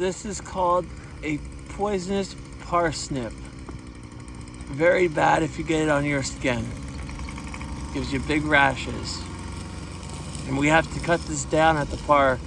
This is called a poisonous parsnip. Very bad if you get it on your skin. Gives you big rashes. And we have to cut this down at the park